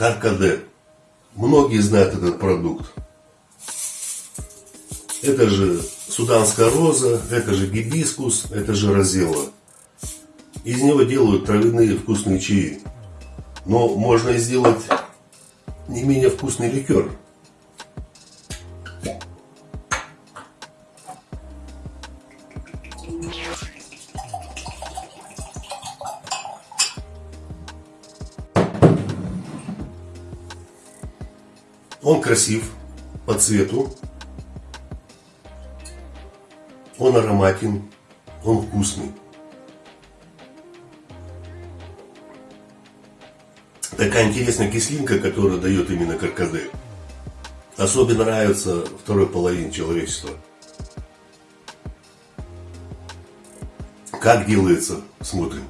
Каркаде. Многие знают этот продукт. Это же суданская роза, это же гибискус, это же розелла. Из него делают травяные вкусные чаи. Но можно сделать не менее вкусный ликер. Он красив по цвету, он ароматен, он вкусный. Такая интересная кислинка, которую дает именно каркаде. Особенно нравится второй половине человечества. Как делается, смотрим.